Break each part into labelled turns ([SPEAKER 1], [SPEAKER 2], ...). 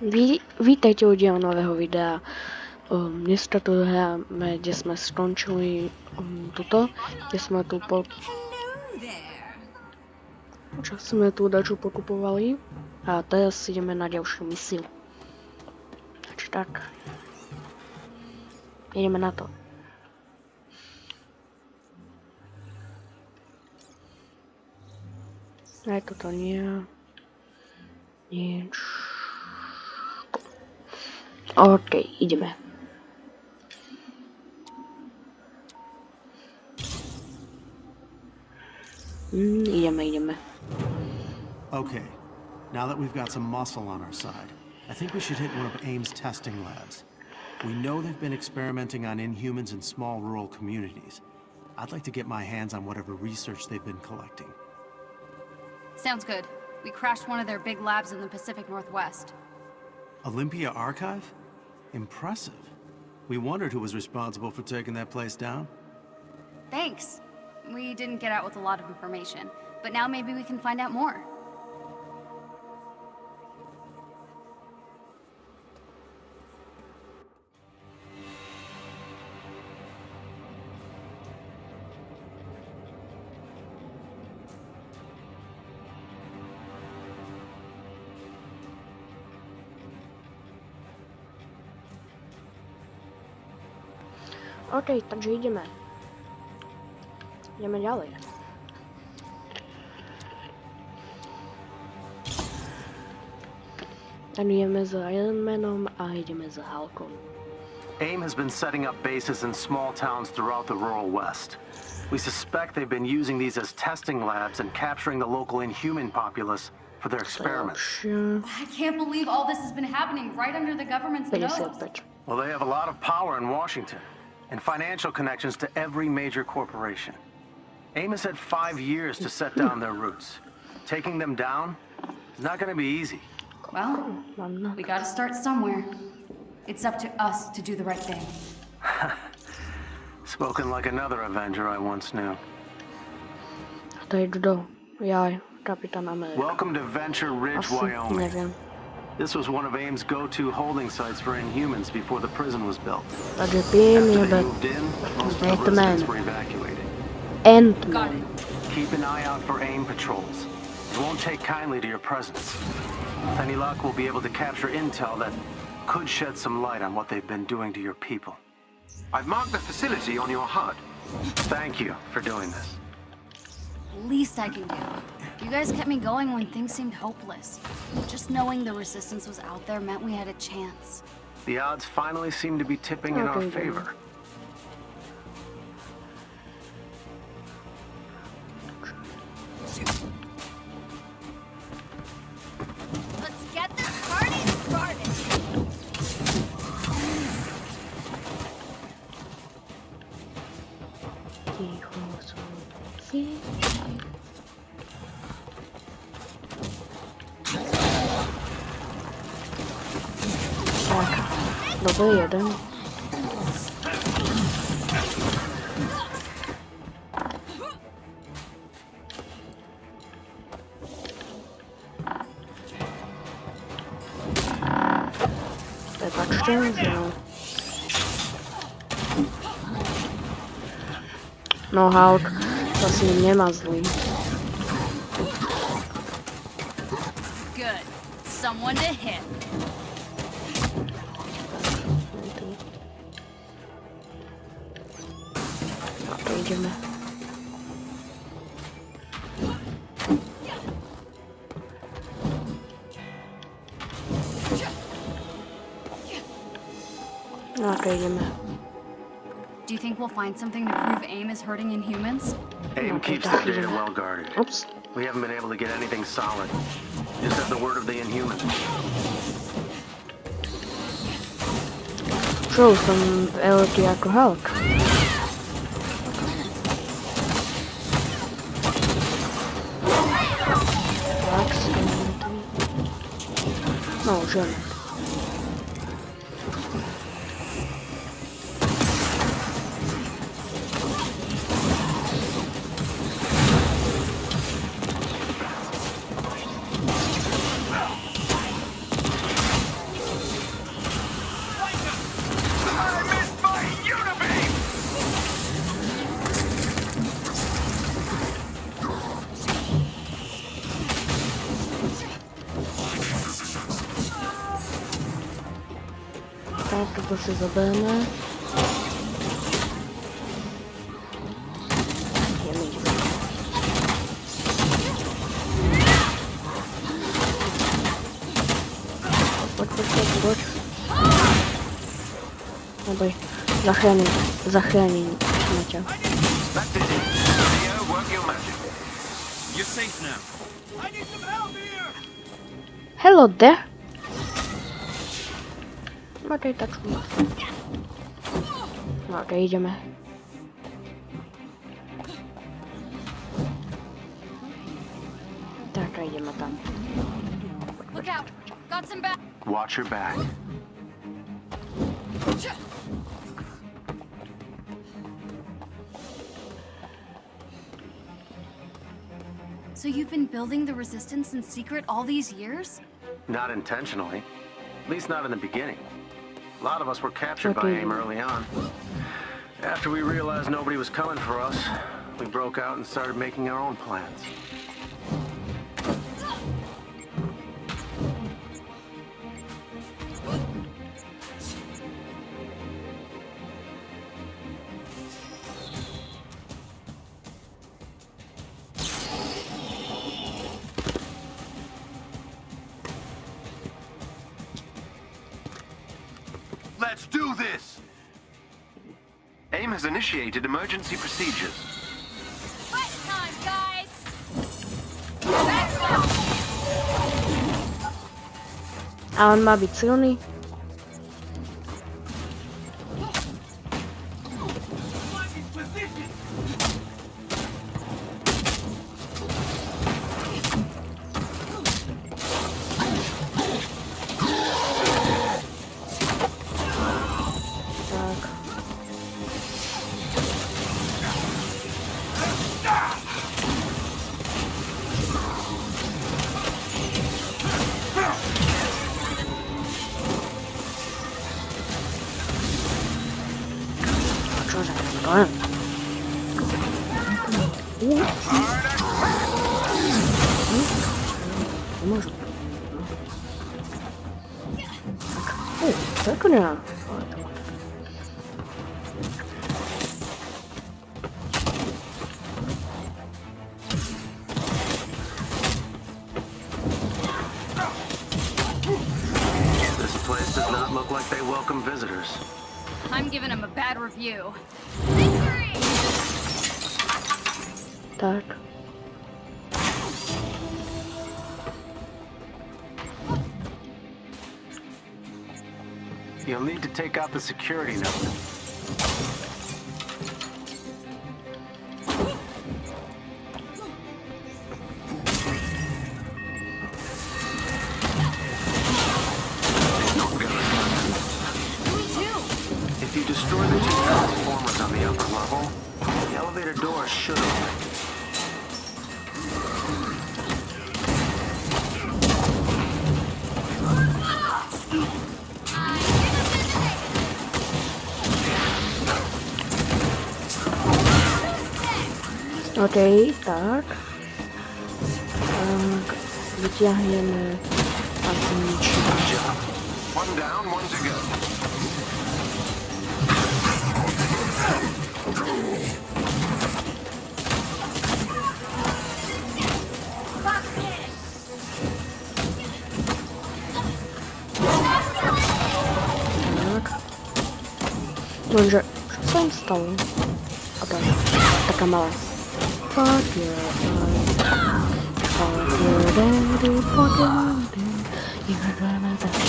[SPEAKER 1] Ví, vítejte u dílu nového videa. Um, dneska tu hráme, kde jsme skončili um, tuto, kde jsme tu po... Čo jsme tu daču pokupovali. A teraz ideme na ďalšiu misiu. Takže tak. Ideme na to. Aj toto nie. Nič. OK, ideme. Mm, ideme, ideme.
[SPEAKER 2] Okay, now that we've got some muscle on our side, I think we should hit one of AIM's testing labs. We know they've been experimenting on Inhumans in small rural communities. I'd like to get my hands on whatever research they've been collecting.
[SPEAKER 3] Sounds good. We crashed one of their big labs in the Pacific Northwest.
[SPEAKER 2] Olympia Archive? Impressive. We wondered who was responsible for taking that place down.
[SPEAKER 3] Thanks. We didn't get out with a lot of information, but now maybe we can find out more.
[SPEAKER 1] OK, takže ideme. Ideme ďalej. Tam ideme s Ironmanom a ideme s Halkom.
[SPEAKER 4] AIM has been setting up bases in small towns throughout the rural west. We suspect they've been using these as testing labs and capturing the local inhuman populace for their experiments.
[SPEAKER 1] Ďalšia.
[SPEAKER 3] I can't believe all this has been happening right under the government's nose.
[SPEAKER 4] Well, they have a lot of power in Washington and financial connections to every major corporation. Amos had five years to set down their roots. Taking them down is not going to be easy.
[SPEAKER 3] Well, we gotta start somewhere. It's up to us to do the right thing.
[SPEAKER 4] Spoken like another Avenger I once knew.
[SPEAKER 1] A to je kdo? Kapitán Amerika.
[SPEAKER 4] Welcome to Venture Ridge, Wyoming.
[SPEAKER 1] Neviem.
[SPEAKER 4] This was one of AIM's go-to holding sites for Inhumans before the prison was built.
[SPEAKER 1] Takže
[SPEAKER 4] After they moved in, most of the residents were evacuated.
[SPEAKER 3] Got
[SPEAKER 1] Ant-Man.
[SPEAKER 4] Keep an eye out for AIM patrols. They won't take kindly to your presence. Any Luck will be able to capture intel that could shed some light on what they've been doing to your people.
[SPEAKER 5] I've marked the facility on your HUD.
[SPEAKER 4] Thank you for doing this.
[SPEAKER 3] Least I can do. You guys kept me going when things seemed hopeless. Just knowing the resistance was out there meant we had a chance.
[SPEAKER 4] The odds finally seem to be tipping in our
[SPEAKER 1] Okay, then.
[SPEAKER 4] favor.
[SPEAKER 3] Let's get
[SPEAKER 1] dobrý jeden. Prepačte, že no. No Hulk, ním nemá zlý.
[SPEAKER 3] Good. Someone to hit.
[SPEAKER 1] Tak to ideme. Ok, ideme.
[SPEAKER 3] Do you think we'll find something to prove AIM is hurting Inhumans?
[SPEAKER 4] AIM
[SPEAKER 1] Okay,
[SPEAKER 4] keeps their
[SPEAKER 1] thank you.
[SPEAKER 4] data well guarded.
[SPEAKER 1] Oops.
[SPEAKER 4] We haven't been able to get anything solid. Just have the word of the Inhumans.
[SPEAKER 1] Čul som veľký ako 那我这
[SPEAKER 5] 里。Did it. Leo, work your magic.
[SPEAKER 6] You're safe now.
[SPEAKER 1] Hello there. No tady tačku. No, tady jdeme. Tak a jdeme tam.
[SPEAKER 3] Look out! Got some back.
[SPEAKER 4] Watch your back.
[SPEAKER 3] So you've been building the resistance in secret all these years?
[SPEAKER 4] Not intentionally. At least not in the beginning. A lot of us were captured by. AIM early on. After we realized nobody was coming for us, we broke out and started making our own plans.
[SPEAKER 5] AIM has initiated emergency procedures.
[SPEAKER 3] Fight time, guys!
[SPEAKER 1] A on má být
[SPEAKER 4] 感染我我
[SPEAKER 3] 梦什么诶咋可能
[SPEAKER 1] 啊
[SPEAKER 4] You'll need to take out the security node.
[SPEAKER 1] OK, tak. Tak. Vyťahneme atomičku.
[SPEAKER 5] Good job. One down, one to go.
[SPEAKER 1] Fuck your eyes. Fuck your daddy, fuck your. You're gonna die.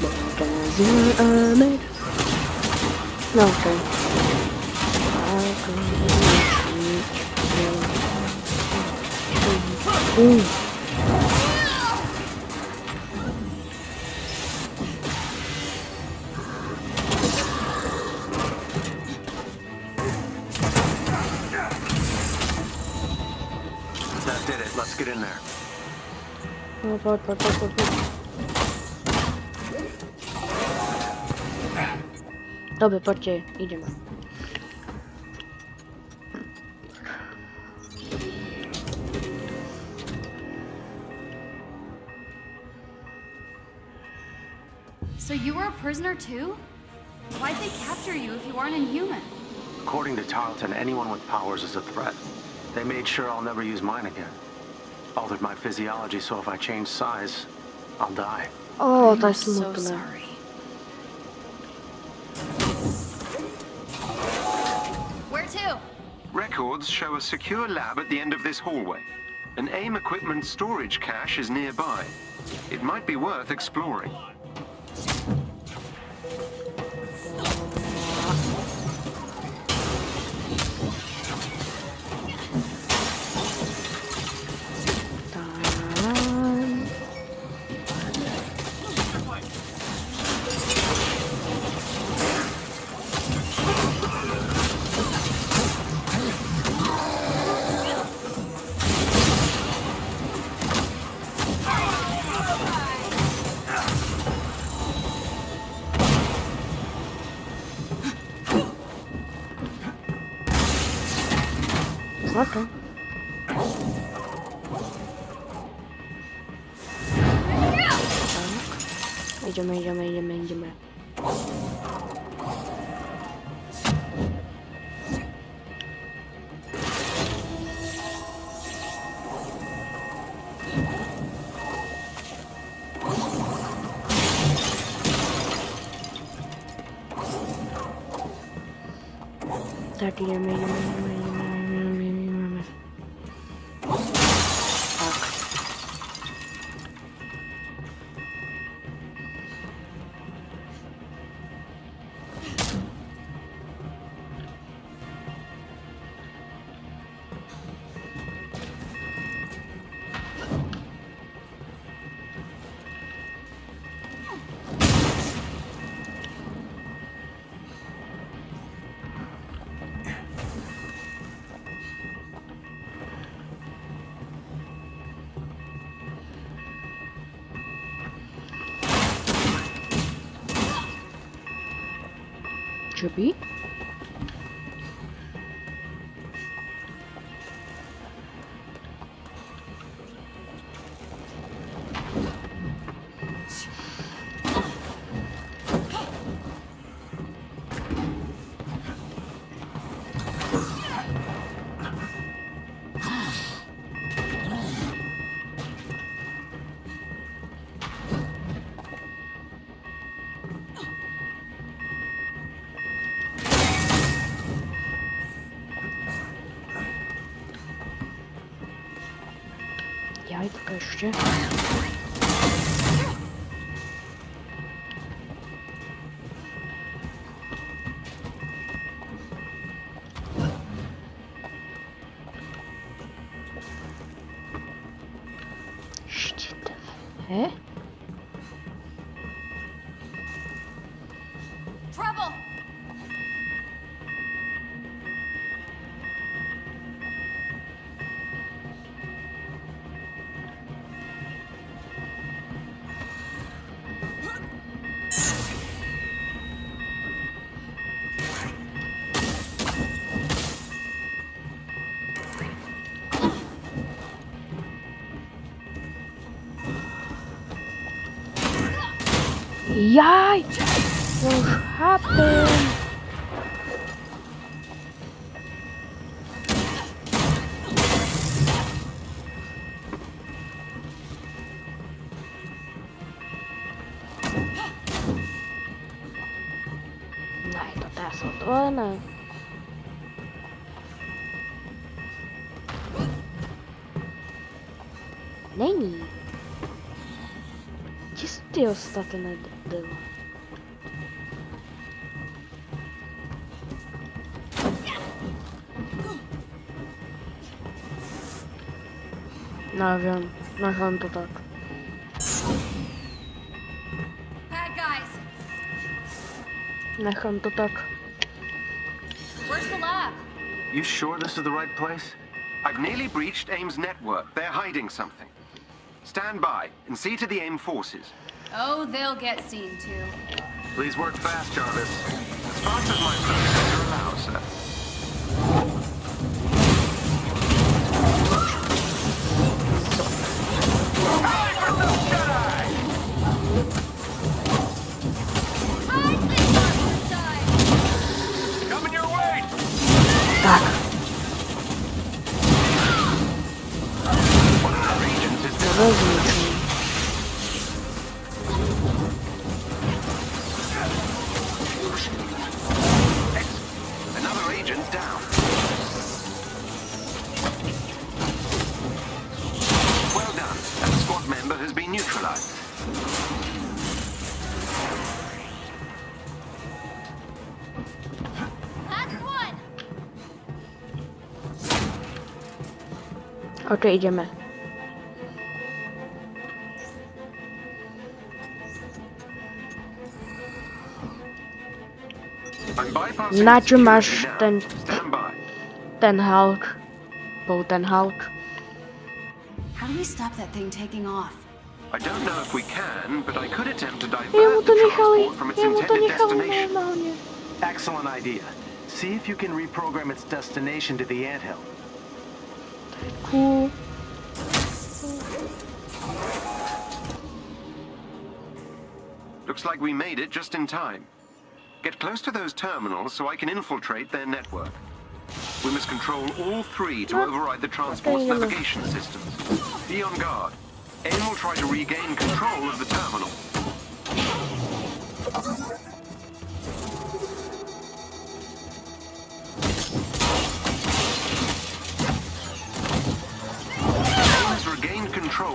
[SPEAKER 1] Because you're a man. No, okay. Gonna shoot you. Ooh. Pojď, pojď. Dobře, pojďte.
[SPEAKER 3] So you were a prisoner too? Why'd they capture you if you aren't inhuman?
[SPEAKER 4] According to Tarleton, anyone with powers is a threat. They made sure I'll never use mine again. Altered my physiology so if I change size, I'll die.
[SPEAKER 1] Oh,
[SPEAKER 3] that's
[SPEAKER 1] to jest
[SPEAKER 3] so
[SPEAKER 1] smutne.
[SPEAKER 3] sorry. Where to?
[SPEAKER 5] Records show a secure lab at the end of this hallway. An AIM equipment storage cache is nearby. It might be worth exploring.
[SPEAKER 1] Tak. Idziemy, idziemy, idziemy, idziemy. Tak, idziemy, idziemy, Drzwi? лайк,
[SPEAKER 3] покажите.
[SPEAKER 1] Jaj! What happened? To. Není. Gdzie są ty ostatnie było? No wiem, necham to tak.
[SPEAKER 3] Bad guys!
[SPEAKER 1] Necham to tak.
[SPEAKER 3] Where's the lab?
[SPEAKER 4] You sure this is the right place?
[SPEAKER 5] I've nearly breached AIM's network. They're hiding something. Stand by and see to the AIM forces.
[SPEAKER 3] Oh, they'll get seen too.
[SPEAKER 4] Please work fast, Jarvis.
[SPEAKER 5] As fast
[SPEAKER 1] Okej, idziemy.
[SPEAKER 5] I'm bypassing
[SPEAKER 1] Na czym masz
[SPEAKER 5] security now.
[SPEAKER 1] ten,
[SPEAKER 5] Stand by.
[SPEAKER 1] ten Hulk? Był ten Hulk?
[SPEAKER 3] How do we stop that thing taking off?
[SPEAKER 5] I don't know if we can, but I could attempt to divert
[SPEAKER 1] to
[SPEAKER 5] the transport from its intended destination.
[SPEAKER 4] Excellent idea. See if you can reprogram its destination to the anthill.
[SPEAKER 1] Cool.
[SPEAKER 5] Looks like we made it just in time. Get close to those terminals so I can infiltrate their network. We must control all three to override the transport's navigation systems. Be on guard. AIM will try to regain control of the terminal.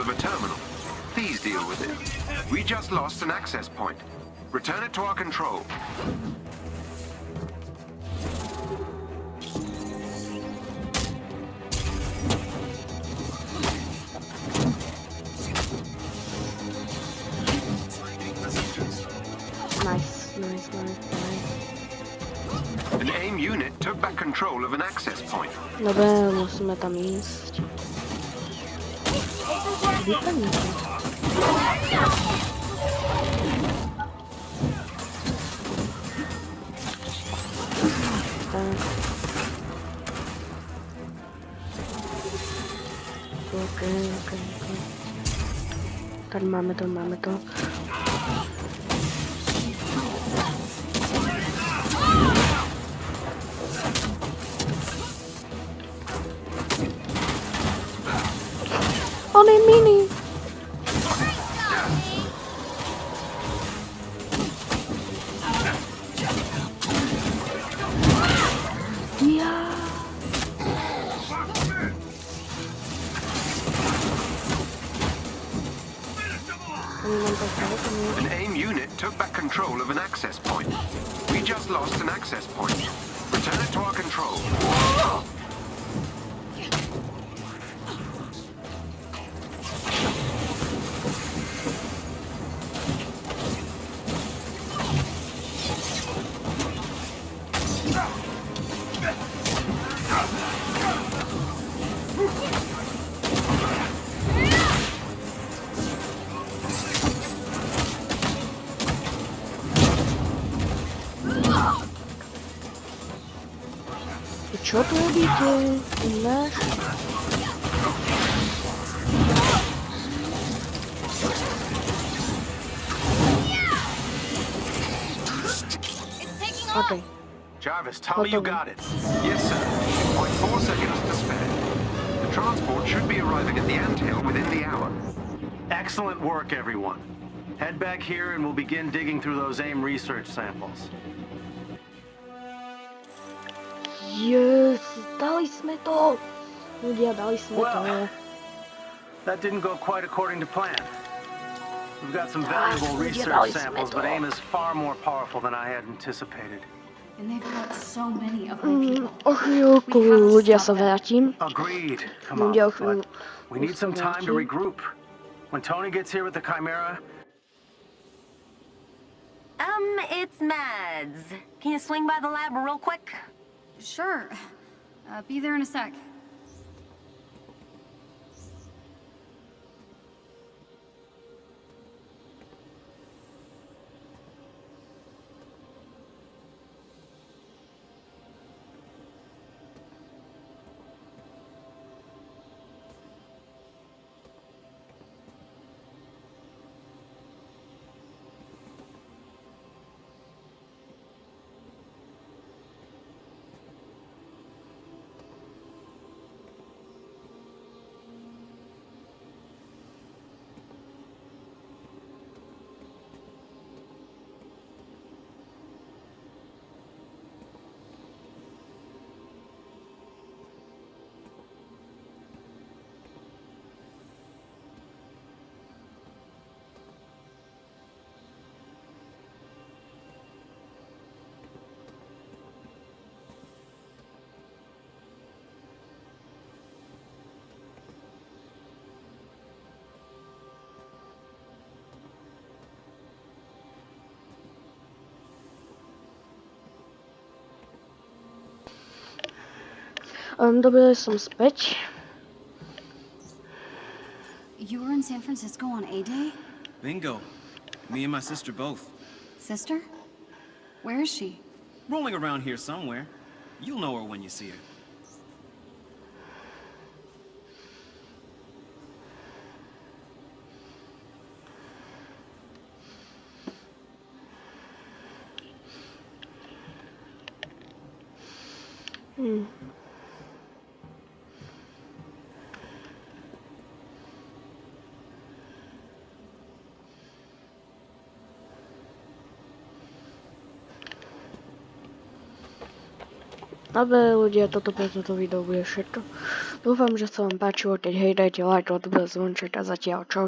[SPEAKER 5] Control of a terminal. Please deal with it. We just lost an access point. Return it to our control.
[SPEAKER 1] Nice, nice, nice, nice.
[SPEAKER 5] An AIM unit took back control of an access point.
[SPEAKER 1] Dobra, musimy tam iść. Wypełnijcie. Tak. Okej, okej, okej. Tam mamy to, mamy to. I co tu robicie? Nasz?
[SPEAKER 3] It's taking off!
[SPEAKER 1] Okej.
[SPEAKER 4] Jarvis, tell me you got it.
[SPEAKER 5] Yes, sir. Point four seconds to spare. The transport should be arriving at the anthill within the hour.
[SPEAKER 4] Excellent work, everyone. Head back here and we'll begin digging through those AIM research samples.
[SPEAKER 1] Jest, daliśmy to! Ludzie, daliśmy to.
[SPEAKER 4] Well. That didn't go quite according to plan. We've got some valuable
[SPEAKER 1] ludzie,
[SPEAKER 4] research samples, but AIM is far more powerful than I had anticipated.
[SPEAKER 3] And they've got so many of my
[SPEAKER 1] Mm,
[SPEAKER 3] people.
[SPEAKER 1] Ochylku, ludzie se vrátím.
[SPEAKER 4] Agreed. Come on,
[SPEAKER 1] Ludzie,
[SPEAKER 4] but we need some time to regroup. When Tony gets here with the Chimera,
[SPEAKER 7] Um, it's Mads. Can you swing by the lab real quick?
[SPEAKER 3] Sure. Uh, be there in a sec.
[SPEAKER 1] Um, dobili som späť.
[SPEAKER 3] You were in San Francisco on A-Day?
[SPEAKER 6] Bingo. Me and my sister both.
[SPEAKER 3] Sister? Where is she?
[SPEAKER 6] Rolling around here somewhere. You'll know her when you see her.
[SPEAKER 1] Dobre ľudia, toto pre toto video bude všetko. Dúfam, že sa vám páčilo, keď hej, dajte like, odber, zvonček a zatiaľ čau.